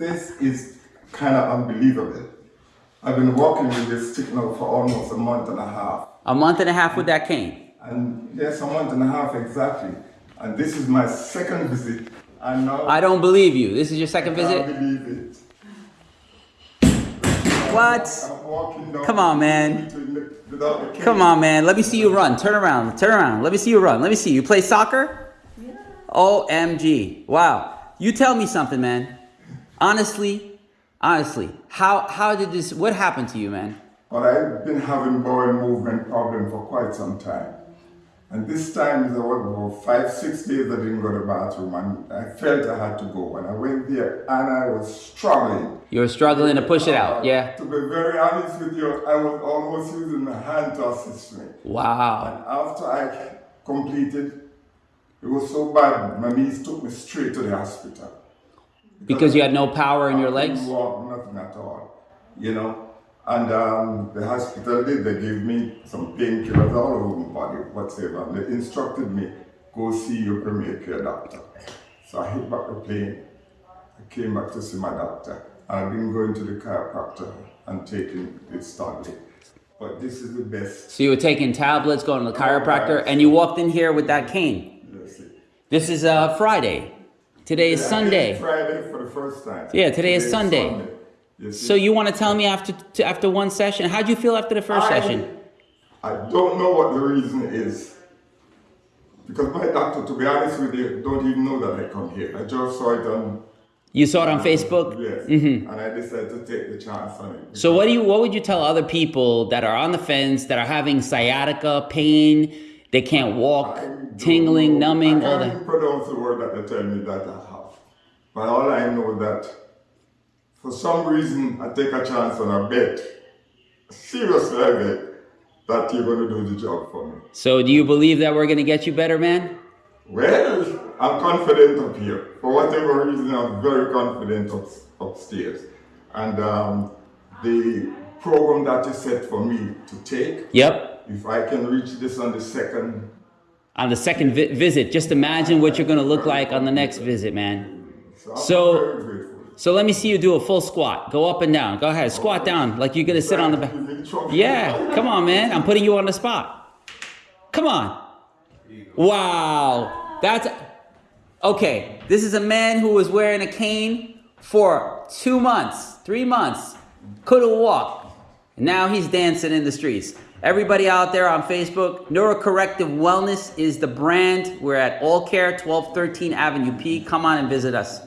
this is kind of unbelievable. I've been walking with this stick now for almost a month and a half. A month and a half with that cane. And yes, a month and a half exactly. And this is my second visit. And now I don't believe you. This is your second I visit? can't believe it. What? I'm walking down Come on, man. street with- Without the cane. Come on, man. Let me see you run. Turn around. Turn around. Let me see you run. Let me see. You play soccer? Yeah. OMG. Wow. You tell me something, man. Honestly, honestly, how how did this what happened to you, man? But I've been having bowel movement problem for quite some time. And this time is about about five, six days I didn't go to the bathroom and I felt I had to go. And I went there and I was struggling. You were struggling to push it out. Uh, Yeah. To be very honest with you, I was almost using my hand to assist me. Wow. And after I completed, it was so bad, my knees took me straight to the hospital. Because you had no power in your legs? Walk, nothing at all, you know. And um, the hospital did, they gave me some painkillers all over my body, whatever. And they instructed me, go see your primary care doctor. So I hit back the plane. I came back to see my doctor. And I've been going to the chiropractor and taking it steadily. But this is the best. So you were taking tablets, going to the chiropractor, and you walked in here with that cane. Yes, This is uh Friday. Today is Sunday. Friday for the first time. Yeah, today is Sunday. You see? So you want to tell me after to, after one session? How'd you feel after the first I- session? I don't know what the reason is. Because my doctor, to be honest with you, don't even know that I come here. I just saw it on You saw it on Facebook. Yes. Mm-hmm. And I decided to take the chance on it. So what do you what would you tell other people that are on the fence that are having sciatica pain, they can't walk, I tingling, know. numbing, I all that? pronounce the word that they tell me that I have. But all I know that for some reason I take a chance on a bet. Seriously, I bet that you're going to do the job for me. So do you believe that we're gonna get you better, man? Well, I'm confident up here. For whatever reason, I'm very confident up, upstairs. And um, the program that is set for me to take, Yep. If I can reach this on the second, On the second vi- visit, just imagine what you're gonna look like on the next visit, man. so So- So let me see you do a full squat. Go up and down. Go ahead, squat down like you're gonna sit on the back. Give me the trouble. Yeah, come on, man. I'm putting you on the spot. Come on. Wow. That's okay. This is a man who was wearing a cane for two months, three months, couldn't walk. And now he's dancing in the streets. Everybody out there on Facebook, Neurocorrective Wellness is the brand. We're at All Care, 1213 Avenue P. Come on and visit us.